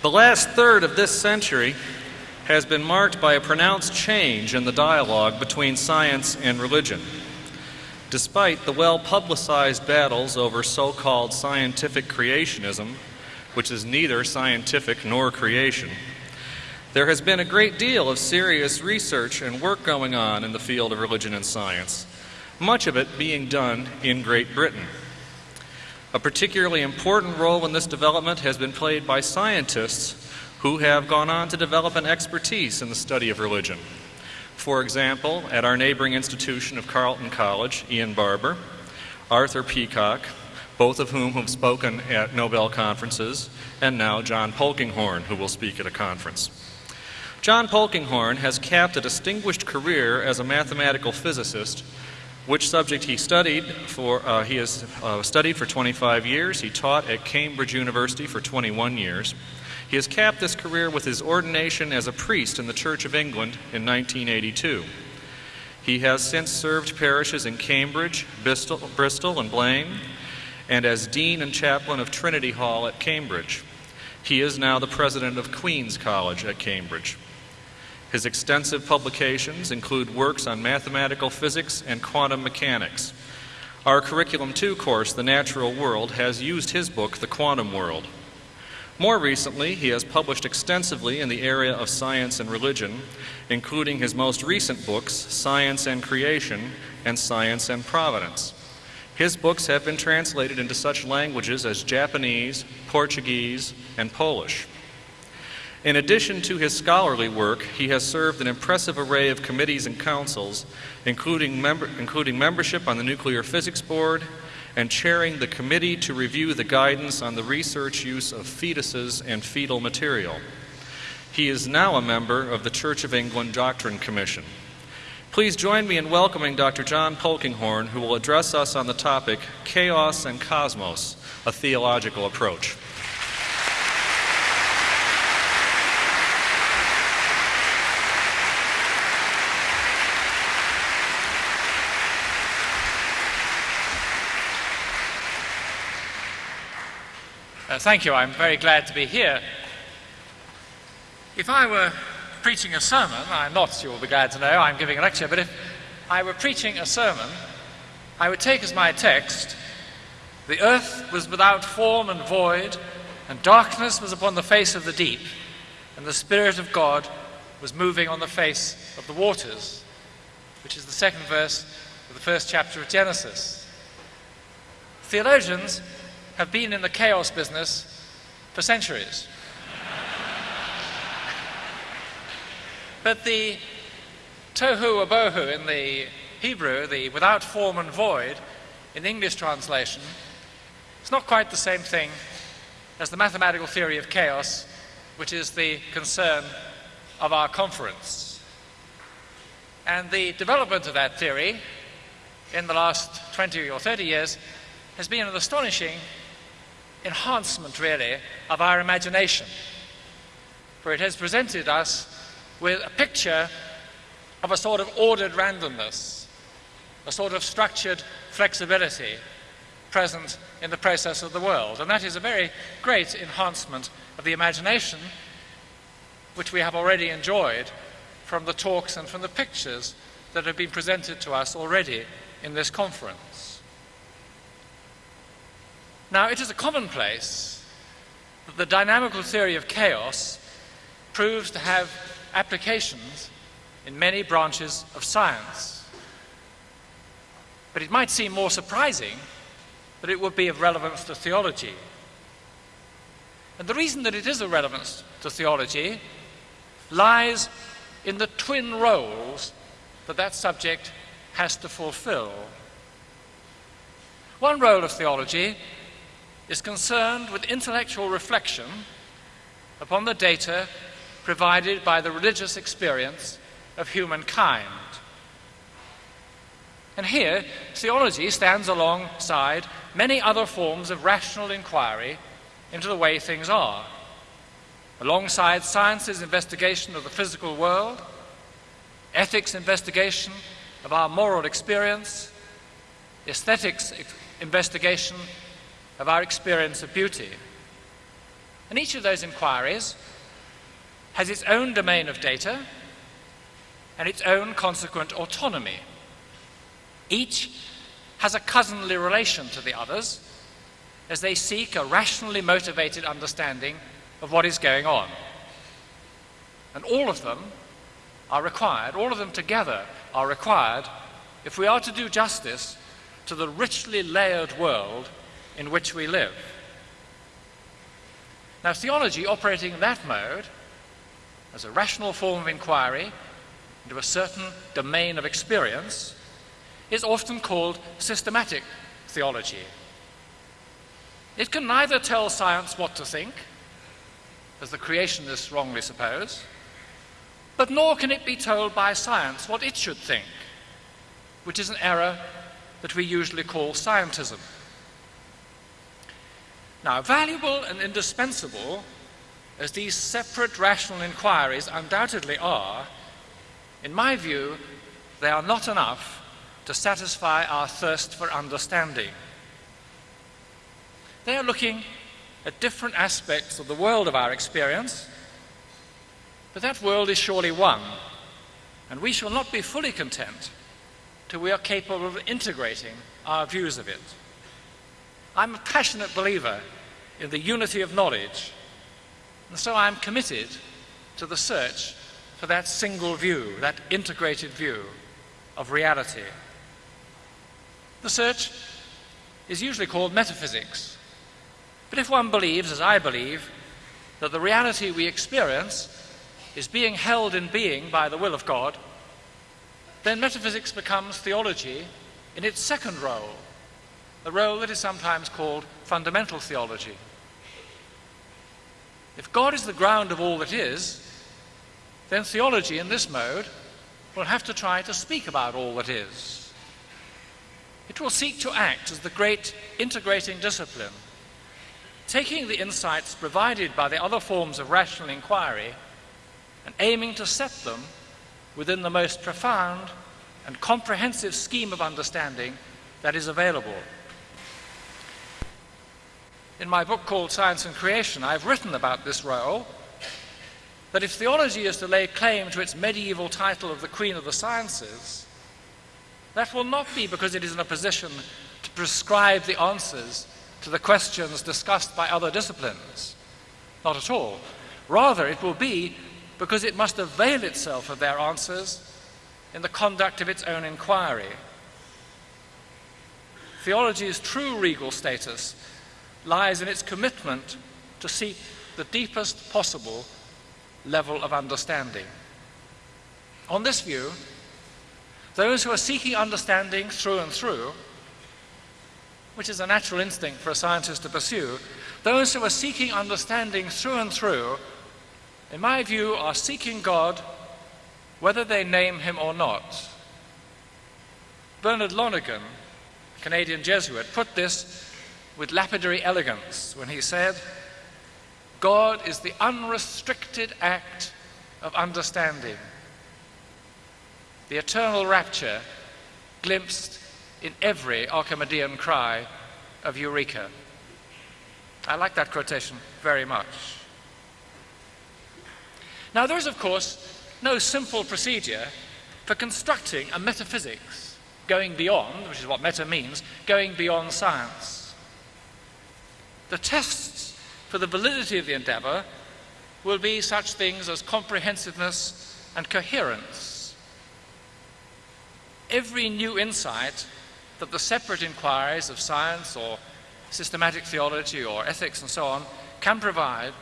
The last third of this century has been marked by a pronounced change in the dialogue between science and religion. Despite the well publicized battles over so called scientific creationism, which is neither scientific nor creation, there has been a great deal of serious research and work going on in the field of religion and science, much of it being done in Great Britain. A particularly important role in this development has been played by scientists who have gone on to develop an expertise in the study of religion. For example, at our neighboring institution of Carleton College, Ian Barbour, Arthur Peacocke, both of whom have spoken at Nobel conferences, and now John Polkinghorne, who will speak at a conference. John Polkinghorne has capped a distinguished career as a mathematical physicist which subject he studied for uh, he has uh, studied for 25 years. He taught at cambridge university for 21 years. He has capped this career with his ordination as a priest in the church of england in 1982 he has since served parishes in cambridge bristol, bristol and Blean and as dean and chaplain of trinity hall at cambridge. He is now the president of queens college at cambridge his extensive publications include works on mathematical physics and quantum mechanics. Our Curriculum 2 course, The Natural World, has used his book, The Quantum World. More recently, he has published extensively in the area of science and religion, including his most recent books, Science and Creation and Science and Providence. His books have been translated into such languages as Japanese, Portuguese, and Polish. In addition to his scholarly work, he has served an impressive array of committees and councils, including, member, including membership on the Nuclear Physics Board and chairing the committee to review the guidance on the research use of fetuses and fetal material. He is now a member of the Church of England Doctrine Commission. Please join me in welcoming Dr. John Polkinghorne, who will address us on the topic Chaos and Cosmos, a Theological Approach. Thank you. I'm very glad to be here. If I were preaching a sermon, I'm not, you will be glad to know, I'm giving a lecture, but if I were preaching a sermon, I would take as my text, The earth was without form and void, and darkness was upon the face of the deep, and the Spirit of God was moving on the face of the waters, which is the second verse of the first chapter of Genesis. Theologians have been in the chaos business for centuries. but the tohu abohu in the Hebrew, the without form and void, in English translation, is not quite the same thing as the mathematical theory of chaos, which is the concern of our conference. And the development of that theory in the last 20 or 30 years has been an astonishing enhancement, really, of our imagination. For it has presented us with a picture of a sort of ordered randomness, a sort of structured flexibility present in the process of the world. And that is a very great enhancement of the imagination, which we have already enjoyed from the talks and from the pictures that have been presented to us already in this conference. Now, it is a commonplace that the dynamical theory of chaos proves to have applications in many branches of science. But it might seem more surprising that it would be of relevance to theology. And the reason that it is of relevance to theology lies in the twin roles that that subject has to fulfill. One role of theology is concerned with intellectual reflection upon the data provided by the religious experience of humankind. And here, theology stands alongside many other forms of rational inquiry into the way things are. Alongside science's investigation of the physical world, ethics investigation of our moral experience, aesthetics investigation of our experience of beauty. And each of those inquiries has its own domain of data and its own consequent autonomy. Each has a cousinly relation to the others as they seek a rationally motivated understanding of what is going on. And all of them are required, all of them together are required if we are to do justice to the richly layered world in which we live. Now, theology operating in that mode, as a rational form of inquiry into a certain domain of experience, is often called systematic theology. It can neither tell science what to think, as the creationists wrongly suppose, but nor can it be told by science what it should think, which is an error that we usually call scientism. Now, valuable and indispensable as these separate rational inquiries undoubtedly are, in my view, they are not enough to satisfy our thirst for understanding. They are looking at different aspects of the world of our experience, but that world is surely one, and we shall not be fully content till we are capable of integrating our views of it. I'm a passionate believer in the unity of knowledge, and so I'm committed to the search for that single view, that integrated view of reality. The search is usually called metaphysics. But if one believes, as I believe, that the reality we experience is being held in being by the will of God, then metaphysics becomes theology in its second role, the role that is sometimes called fundamental theology. If God is the ground of all that is, then theology in this mode will have to try to speak about all that is. It will seek to act as the great integrating discipline, taking the insights provided by the other forms of rational inquiry and aiming to set them within the most profound and comprehensive scheme of understanding that is available. In my book called Science and Creation, I've written about this role that if theology is to lay claim to its medieval title of the Queen of the Sciences, that will not be because it is in a position to prescribe the answers to the questions discussed by other disciplines. Not at all. Rather, it will be because it must avail itself of their answers in the conduct of its own inquiry. Theology's true regal status lies in its commitment to seek the deepest possible level of understanding. On this view, those who are seeking understanding through and through, which is a natural instinct for a scientist to pursue, those who are seeking understanding through and through, in my view, are seeking God whether they name him or not. Bernard Lonergan, Canadian Jesuit, put this with lapidary elegance when he said, God is the unrestricted act of understanding, the eternal rapture glimpsed in every Archimedean cry of Eureka. I like that quotation very much. Now, there is, of course, no simple procedure for constructing a metaphysics going beyond, which is what meta means, going beyond science. The tests for the validity of the endeavor will be such things as comprehensiveness and coherence. Every new insight that the separate inquiries of science or systematic theology or ethics and so on can provide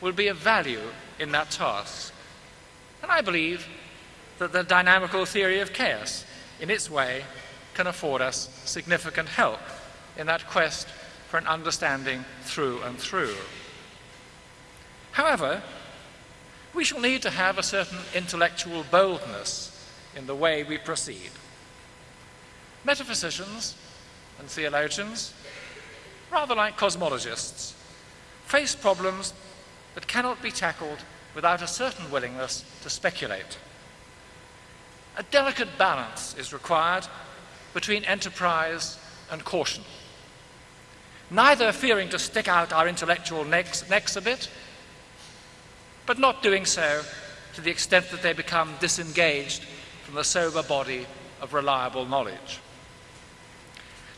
will be of value in that task. And I believe that the dynamical theory of chaos, in its way, can afford us significant help in that quest for an understanding through and through. However, we shall need to have a certain intellectual boldness in the way we proceed. Metaphysicians and theologians, rather like cosmologists, face problems that cannot be tackled without a certain willingness to speculate. A delicate balance is required between enterprise and caution. Neither fearing to stick out our intellectual necks, necks a bit, but not doing so to the extent that they become disengaged from the sober body of reliable knowledge.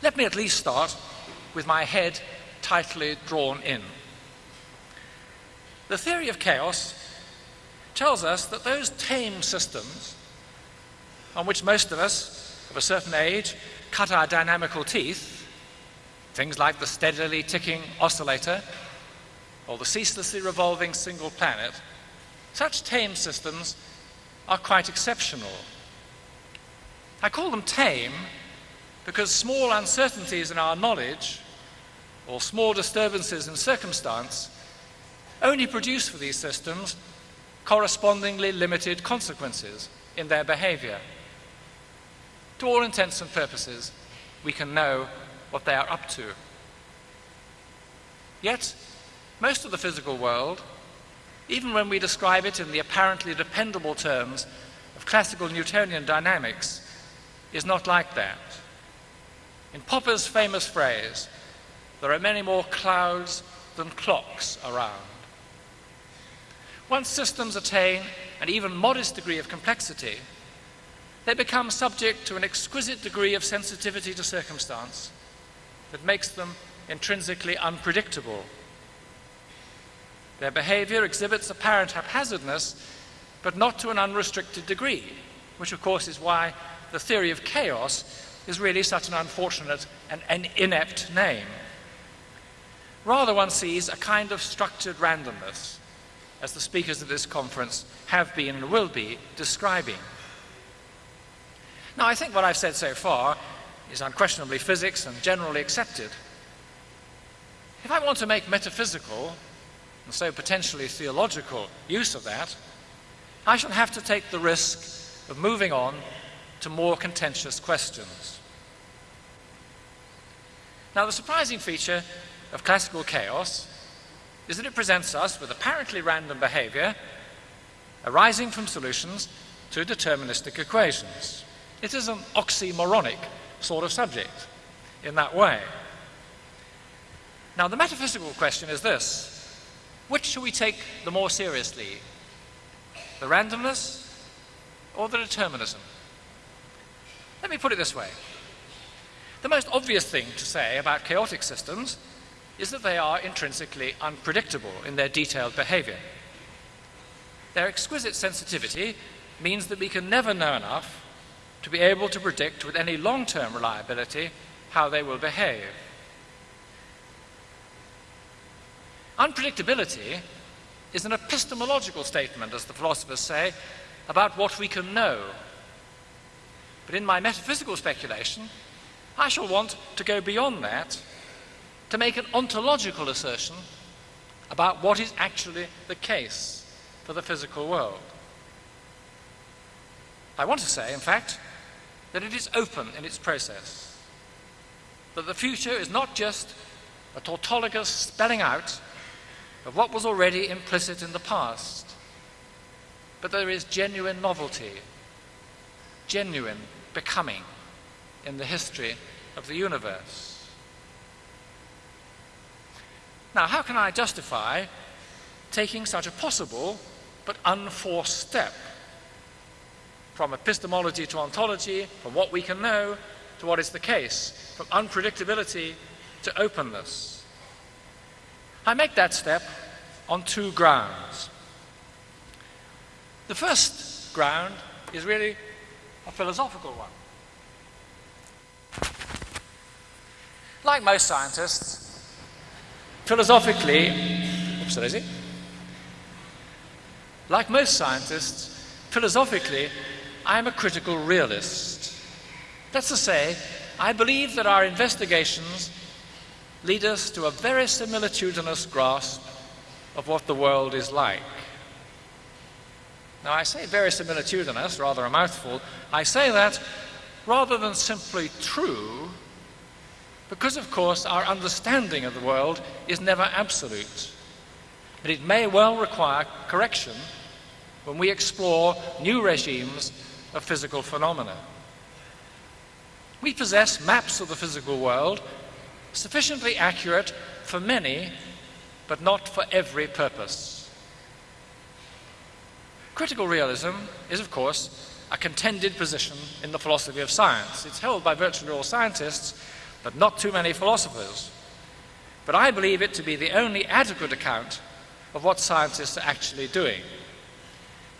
Let me at least start with my head tightly drawn in. The theory of chaos tells us that those tame systems on which most of us of a certain age cut our dynamical teeth, things like the steadily ticking oscillator or the ceaselessly revolving single planet, such tame systems are quite exceptional. I call them tame because small uncertainties in our knowledge or small disturbances in circumstance only produce for these systems correspondingly limited consequences in their behavior. To all intents and purposes, we can know what they are up to. Yet, most of the physical world, even when we describe it in the apparently dependable terms of classical Newtonian dynamics, is not like that. In Popper's famous phrase, there are many more clouds than clocks around. Once systems attain an even modest degree of complexity, they become subject to an exquisite degree of sensitivity to circumstance that makes them intrinsically unpredictable. Their behavior exhibits apparent haphazardness, but not to an unrestricted degree, which of course is why the theory of chaos is really such an unfortunate and an inept name. Rather, one sees a kind of structured randomness, as the speakers of this conference have been and will be describing. Now, I think what I've said so far is unquestionably physics and generally accepted. If I want to make metaphysical, and so potentially theological, use of that, I shall have to take the risk of moving on to more contentious questions. Now, the surprising feature of classical chaos is that it presents us with apparently random behavior arising from solutions to deterministic equations. It is an oxymoronic sort of subject in that way. Now, the metaphysical question is this which should we take the more seriously? The randomness or the determinism? Let me put it this way. The most obvious thing to say about chaotic systems is that they are intrinsically unpredictable in their detailed behavior. Their exquisite sensitivity means that we can never know enough to be able to predict with any long term reliability how they will behave. Unpredictability is an epistemological statement, as the philosophers say, about what we can know. But in my metaphysical speculation, I shall want to go beyond that to make an ontological assertion about what is actually the case for the physical world. I want to say, in fact, that it is open in its process, that the future is not just a tautologous spelling out of what was already implicit in the past, but there is genuine novelty, genuine becoming in the history of the universe. Now, how can I justify taking such a possible but unforced step? From epistemology to ontology, from what we can know to what is the case, from unpredictability to openness. I make that step on two grounds. The first ground is really a philosophical one. Like most scientists, philosophically, oops? Like most scientists, philosophically, I am a critical realist. That's to say, I believe that our investigations lead us to a very similitudinous grasp of what the world is like. Now, I say very similitudinous, rather a mouthful. I say that rather than simply true, because, of course, our understanding of the world is never absolute. But it may well require correction when we explore new regimes of physical phenomena. We possess maps of the physical world sufficiently accurate for many, but not for every purpose. Critical realism is, of course, a contended position in the philosophy of science. It's held by virtually all scientists, but not too many philosophers. But I believe it to be the only adequate account of what scientists are actually doing.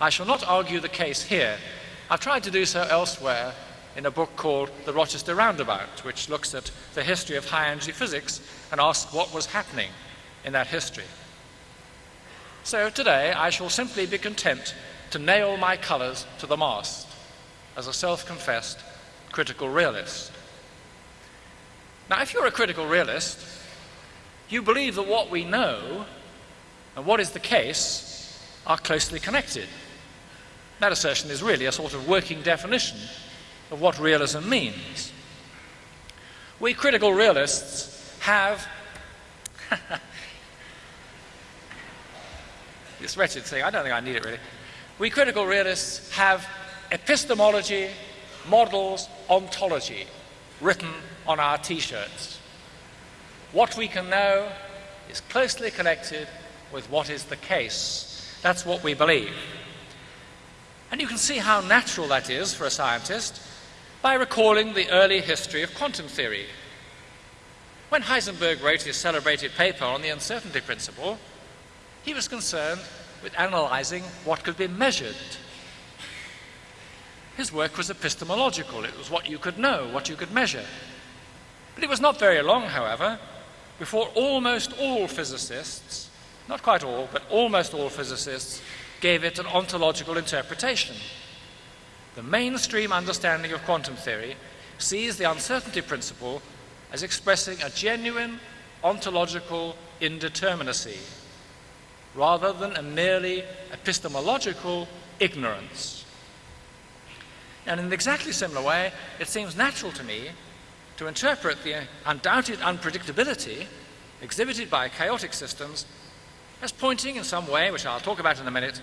I shall not argue the case here. I've tried to do so elsewhere in a book called The Rochester Roundabout, which looks at the history of high energy physics and asks what was happening in that history. So today I shall simply be content to nail my colours to the mast as a self confessed critical realist. Now, if you're a critical realist, you believe that what we know and what is the case are closely connected. That assertion is really a sort of working definition of what realism means. We critical realists have this wretched thing, I don't think I need it really. We critical realists have epistemology, models, ontology written on our t shirts. What we can know is closely connected with what is the case. That's what we believe. And you can see how natural that is for a scientist by recalling the early history of quantum theory. When Heisenberg wrote his celebrated paper on the uncertainty principle, he was concerned with analyzing what could be measured. His work was epistemological, it was what you could know, what you could measure. But it was not very long, however, before almost all physicists, not quite all, but almost all physicists, gave it an ontological interpretation. The mainstream understanding of quantum theory sees the uncertainty principle as expressing a genuine ontological indeterminacy rather than a merely epistemological ignorance. And in an exactly similar way, it seems natural to me to interpret the undoubted unpredictability exhibited by chaotic systems as pointing in some way, which I'll talk about in a minute,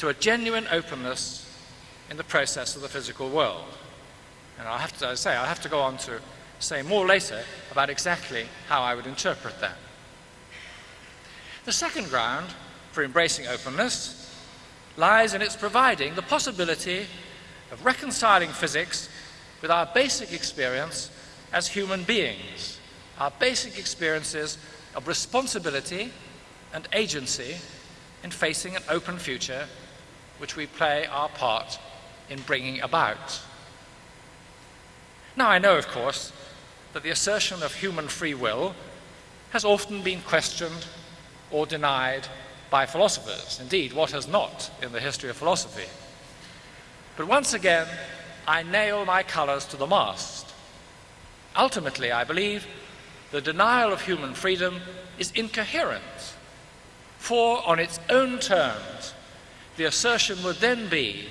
to a genuine openness in the process of the physical world. And I'll have to, I say, I'll have to go on to say more later about exactly how I would interpret that. The second ground for embracing openness lies in its providing the possibility of reconciling physics with our basic experience as human beings, our basic experiences of responsibility and agency in facing an open future which we play our part in bringing about. Now, I know, of course, that the assertion of human free will has often been questioned or denied by philosophers. Indeed, what has not in the history of philosophy? But once again, I nail my colours to the mast. Ultimately, I believe the denial of human freedom is incoherent, for on its own terms, the assertion would then be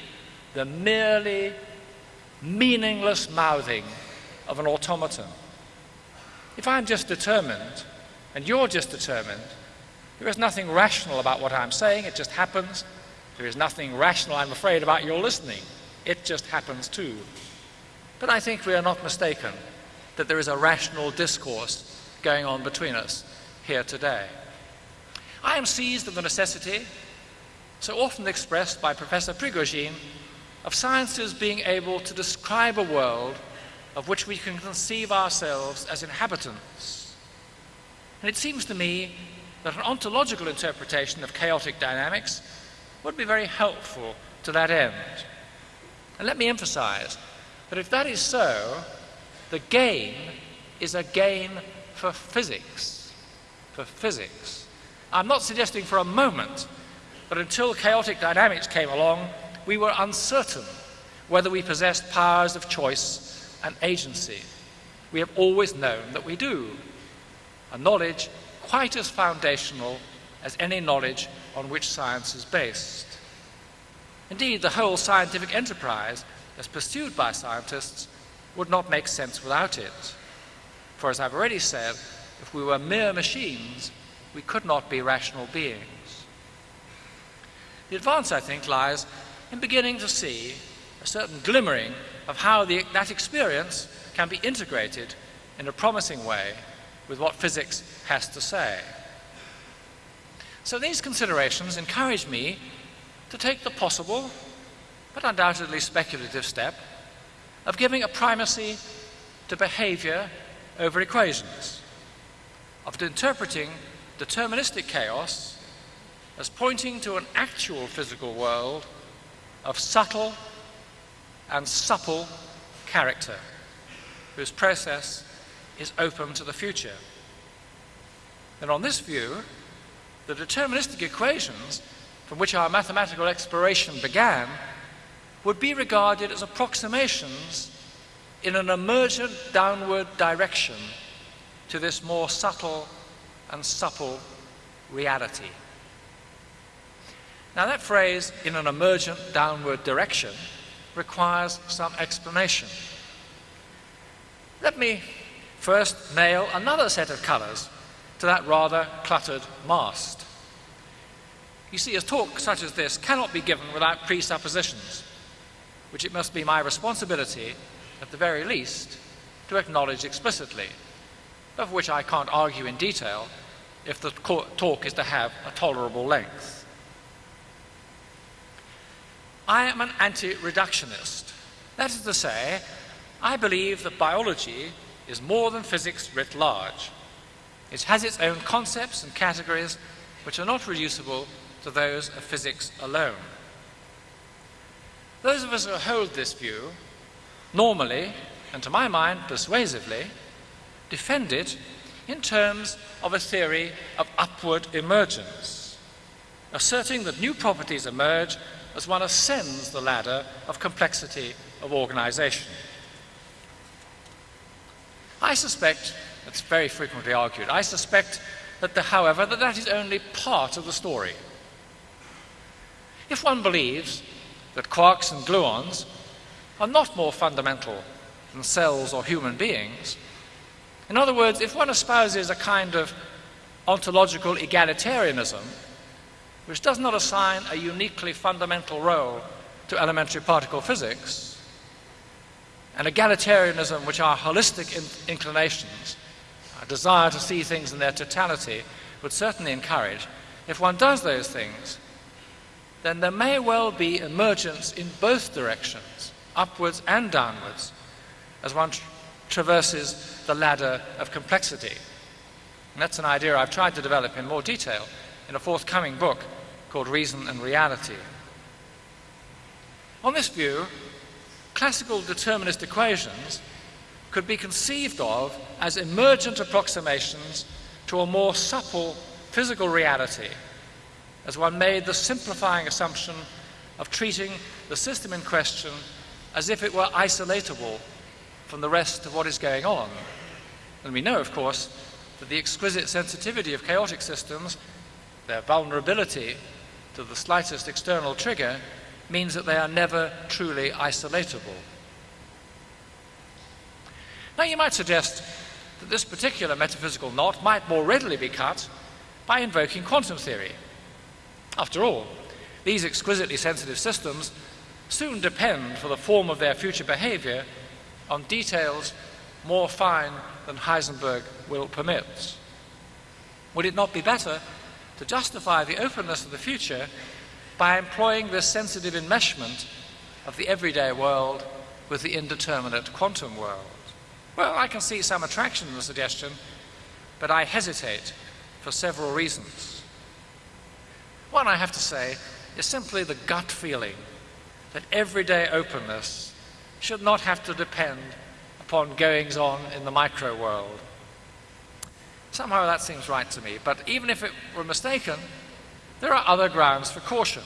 the merely meaningless mouthing of an automaton. If I'm just determined, and you're just determined, there is nothing rational about what I'm saying, it just happens. There is nothing rational, I'm afraid, about your listening. It just happens too. But I think we are not mistaken that there is a rational discourse going on between us here today. I am seized with the necessity, so often expressed by Professor Prigogine, of sciences being able to describe a world of which we can conceive ourselves as inhabitants. And it seems to me that an ontological interpretation of chaotic dynamics would be very helpful to that end. And let me emphasize that if that is so, the gain is a gain for physics. For physics. I'm not suggesting for a moment that until chaotic dynamics came along, we were uncertain whether we possessed powers of choice and agency. We have always known that we do. A knowledge quite as foundational as any knowledge on which science is based. Indeed, the whole scientific enterprise, as pursued by scientists, would not make sense without it. For as I've already said, if we were mere machines, we could not be rational beings. The advance, I think, lies in beginning to see a certain glimmering of how the, that experience can be integrated in a promising way with what physics has to say. So these considerations encourage me to take the possible, but undoubtedly speculative step of giving a primacy to behavior over equations, of interpreting deterministic chaos as pointing to an actual physical world of subtle and supple character, whose process is open to the future. And on this view, the deterministic equations from which our mathematical exploration began would be regarded as approximations in an emergent downward direction to this more subtle and supple reality. Now, that phrase, in an emergent downward direction, requires some explanation. Let me first nail another set of colours to that rather cluttered mast. You see, a talk such as this cannot be given without presuppositions, which it must be my responsibility, at the very least, to acknowledge explicitly, of which I can't argue in detail if the talk is to have a tolerable length. I am an anti reductionist. That is to say, I believe that biology is more than physics writ large. It has its own concepts and categories which are not reducible to those of physics alone. Those of us who hold this view normally, and to my mind persuasively, defend it in terms of a theory of upward emergence, asserting that new properties emerge as one ascends the ladder of complexity of organization. I suspect, it's very frequently argued, I suspect that, the, however, that that is only part of the story. If one believes that quarks and gluons are not more fundamental than cells or human beings, in other words, if one espouses a kind of ontological egalitarianism, which does not assign a uniquely fundamental role to elementary particle physics, an egalitarianism which our holistic in- inclinations, our desire to see things in their totality, would certainly encourage, if one does those things, then there may well be emergence in both directions, upwards and downwards, as one tra- traverses the ladder of complexity. And that's an idea I've tried to develop in more detail in a forthcoming book called Reason and Reality. On this view, classical determinist equations could be conceived of as emergent approximations to a more supple physical reality as one made the simplifying assumption of treating the system in question as if it were isolatable from the rest of what is going on. And we know, of course, that the exquisite sensitivity of chaotic systems, their vulnerability to the slightest external trigger, means that they are never truly isolatable. Now, you might suggest that this particular metaphysical knot might more readily be cut by invoking quantum theory. After all, these exquisitely sensitive systems soon depend for the form of their future behavior on details more fine than Heisenberg will permit. Would it not be better to justify the openness of the future by employing this sensitive enmeshment of the everyday world with the indeterminate quantum world? Well, I can see some attraction in the suggestion, but I hesitate for several reasons. One, I have to say, is simply the gut feeling that everyday openness should not have to depend upon goings on in the micro world. Somehow that seems right to me, but even if it were mistaken, there are other grounds for caution.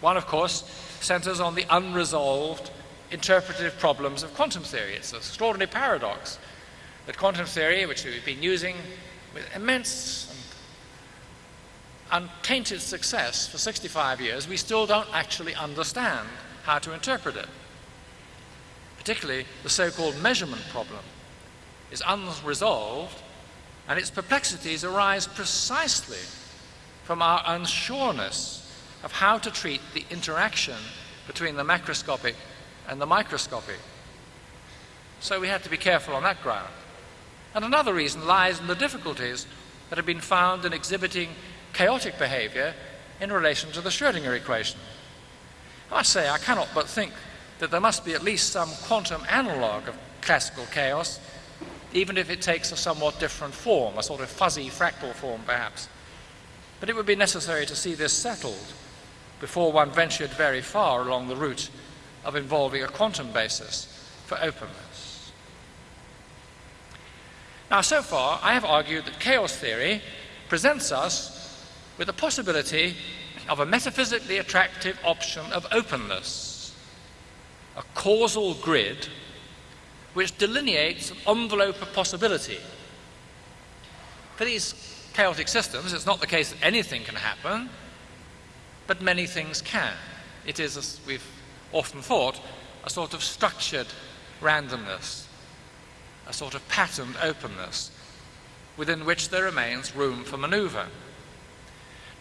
One, of course, centers on the unresolved interpretive problems of quantum theory. It's an extraordinary paradox that quantum theory, which we've been using with immense and untainted success for 65 years, we still don't actually understand how to interpret it. Particularly the so called measurement problem is unresolved, and its perplexities arise precisely from our unsureness of how to treat the interaction between the macroscopic and the microscopic. So we have to be careful on that ground. And another reason lies in the difficulties that have been found in exhibiting chaotic behavior in relation to the Schrödinger equation. I say, I cannot but think that there must be at least some quantum analog of classical chaos, even if it takes a somewhat different form, a sort of fuzzy fractal form perhaps. But it would be necessary to see this settled before one ventured very far along the route of involving a quantum basis for openness. Now, so far, I have argued that chaos theory presents us with the possibility of a metaphysically attractive option of openness, a causal grid which delineates an envelope of possibility. For these chaotic systems, it's not the case that anything can happen, but many things can. It is, as we've often thought, a sort of structured randomness, a sort of patterned openness, within which there remains room for maneuver.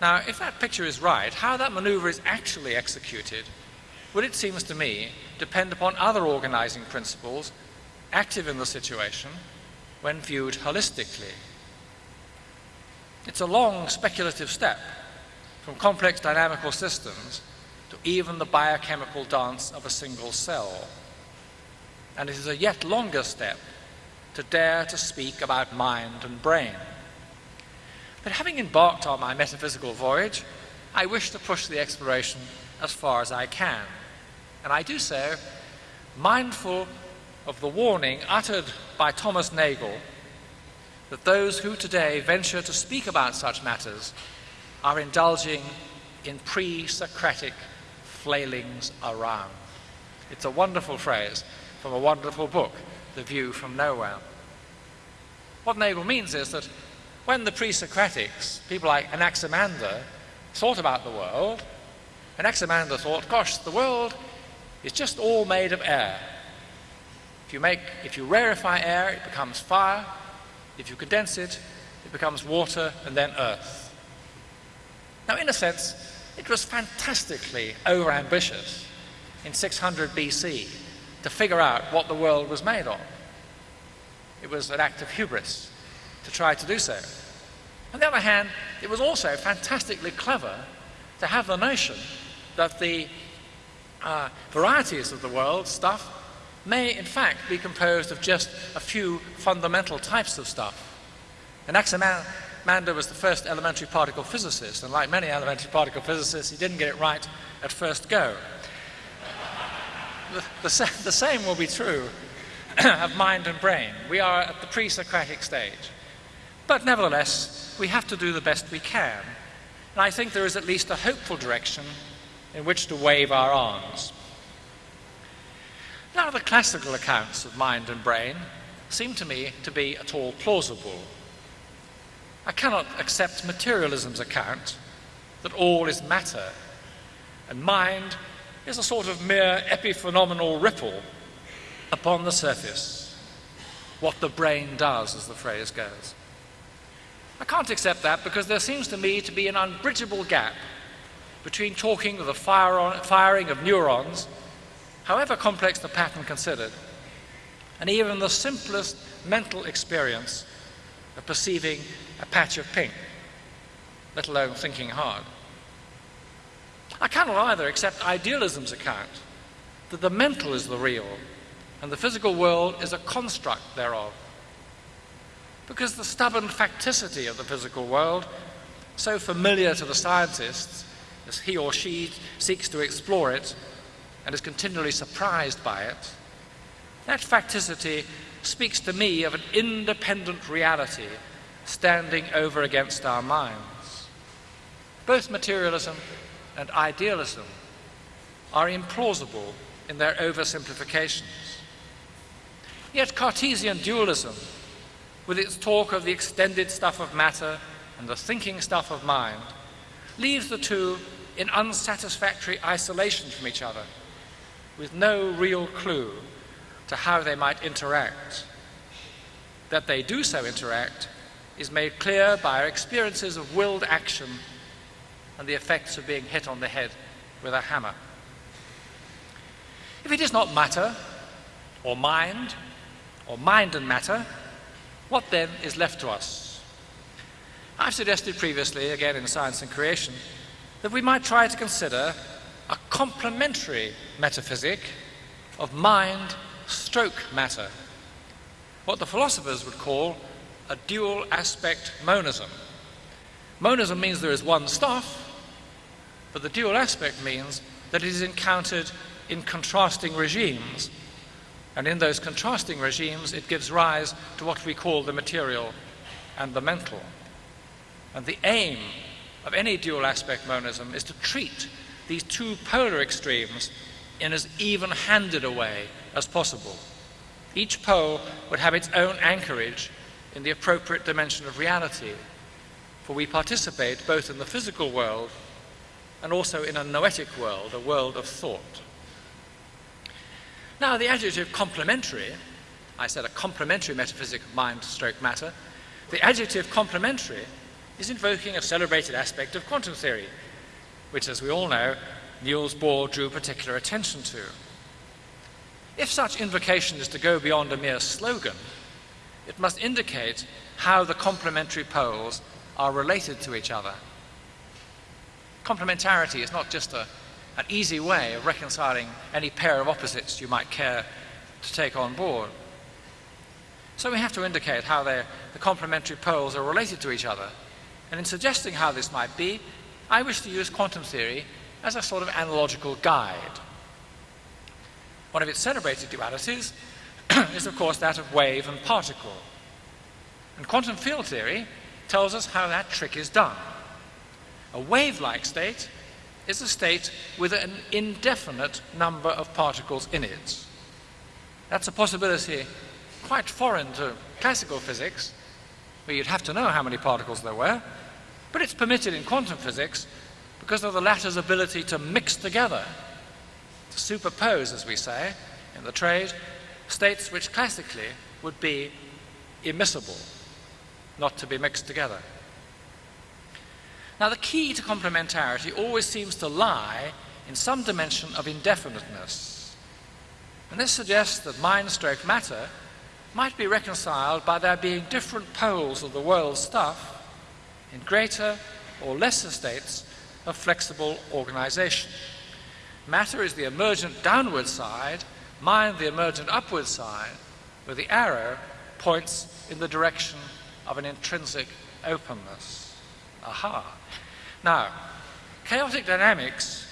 Now, if that picture is right, how that maneuver is actually executed would, it seems to me, depend upon other organizing principles active in the situation when viewed holistically. It's a long speculative step from complex dynamical systems to even the biochemical dance of a single cell. And it is a yet longer step to dare to speak about mind and brain. But having embarked on my metaphysical voyage, I wish to push the exploration as far as I can. And I do so mindful of the warning uttered by Thomas Nagel that those who today venture to speak about such matters are indulging in pre Socratic flailings around. It's a wonderful phrase from a wonderful book, The View from Nowhere. What Nagel means is that when the pre Socratics, people like Anaximander, thought about the world, Anaximander thought, gosh, the world is just all made of air. If you, make, if you rarefy air, it becomes fire. If you condense it, it becomes water and then earth. Now, in a sense, it was fantastically overambitious in 600 BC to figure out what the world was made of. It was an act of hubris to try to do so. On the other hand, it was also fantastically clever to have the notion that the uh, varieties of the world, stuff, may in fact be composed of just a few fundamental types of stuff. Anaximander was the first elementary particle physicist, and like many elementary particle physicists, he didn't get it right at first go. The, the, the same will be true of mind and brain. We are at the pre Socratic stage. But nevertheless, we have to do the best we can. And I think there is at least a hopeful direction in which to wave our arms. Of the classical accounts of mind and brain seem to me to be at all plausible. I cannot accept materialism's account that all is matter and mind is a sort of mere epiphenomenal ripple upon the surface, what the brain does, as the phrase goes. I can't accept that because there seems to me to be an unbridgeable gap between talking of the firing of neurons however complex the pattern considered, and even the simplest mental experience of perceiving a patch of pink, let alone thinking hard. I cannot either accept idealism's account that the mental is the real and the physical world is a construct thereof. Because the stubborn facticity of the physical world, so familiar to the scientists as he or she seeks to explore it, and is continually surprised by it, that facticity speaks to me of an independent reality standing over against our minds. Both materialism and idealism are implausible in their oversimplifications. Yet Cartesian dualism, with its talk of the extended stuff of matter and the thinking stuff of mind, leaves the two in unsatisfactory isolation from each other with no real clue to how they might interact. That they do so interact is made clear by our experiences of willed action and the effects of being hit on the head with a hammer. If it is not matter, or mind, or mind and matter, What then is left to us? I've suggested previously, again in Science and Creation, that we might try to consider a complementary metaphysic of mind stroke matter, what the philosophers would call a dual aspect monism. Monism means there is one stuff, but the dual aspect means that it is encountered in contrasting regimes. And in those contrasting regimes, it gives rise to what we call the material and the mental. And the aim of any dual aspect monism is to treat these two polar extremes in as even handed a way as possible. Each pole would have its own anchorage in the appropriate dimension of reality, for we participate both in the physical world and also in a noetic world, a world of thought. Now, the adjective complementary, I said a complementary metaphysic of mind stroke matter, the adjective complementary is invoking a celebrated aspect of quantum theory, which, as we all know, Niels Bohr drew particular attention to. If such invocation is to go beyond a mere slogan, it must indicate how the complementary poles are related to each other. Complementarity is not just a, an easy way of reconciling any pair of opposites you might care to take on board. So we have to indicate how the complementary poles are related to each other. And in suggesting how this might be, I wish to use quantum theory as a sort of analogical guide. One of its celebrated dualities is, of course, that of wave and particle. And quantum field theory tells us how that trick is done. A wave-like state is a state with an indefinite number of particles in it. That's a possibility quite foreign to classical physics, where you'd have to know how many particles there were, but it's permitted in quantum physics because of the latter's ability to mix together, to superpose, as we say in the trade, states which classically would be immiscible, not to be mixed together. Now, the key to complementarity always seems to lie in some dimension of indefiniteness. And this suggests that mind stroke matter might be reconciled by there being different poles of the world's stuff in greater or lesser states of flexible organization. Matter is the emergent downward side, mind the emergent upward side, where the arrow points in the direction of an intrinsic openness. Aha. Now, chaotic dynamics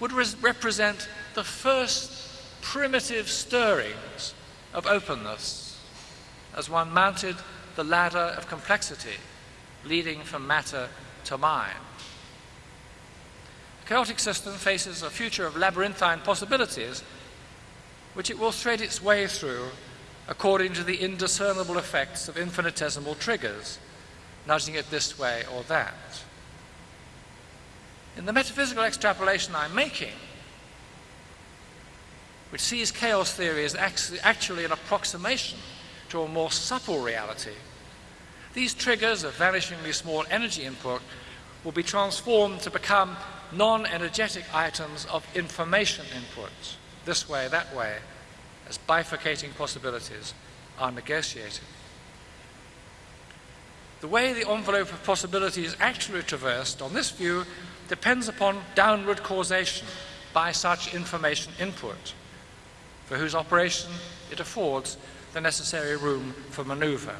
would represent the first primitive stirrings of openness as one mounted the ladder of complexity leading from matter to mind The chaotic system faces a future of labyrinthine possibilities which it will thread its way through according to the indiscernible effects of infinitesimal triggers, nudging it this way or that. In the metaphysical extrapolation I'm making, which sees chaos theory as actually an approximation to a more supple reality, these triggers of vanishingly small energy input will be transformed to become non-energetic items of information input, this way, that way, as bifurcating possibilities are negotiated. The way the envelope of possibility is actually traversed on this view depends upon downward causation by such information input, for whose operation it affords the necessary room for maneuver.